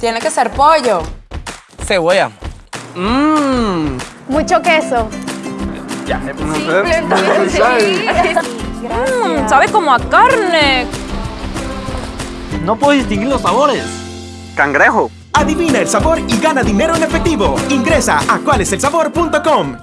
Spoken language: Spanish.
Tiene que ser pollo. Cebolla. Mmm. Mucho queso. Ya, no sé. Mmm, sabe como a carne. No puedo distinguir los sabores. Cangrejo. Adivina el sabor y gana dinero en efectivo. Ingresa a cualeselsabor.com.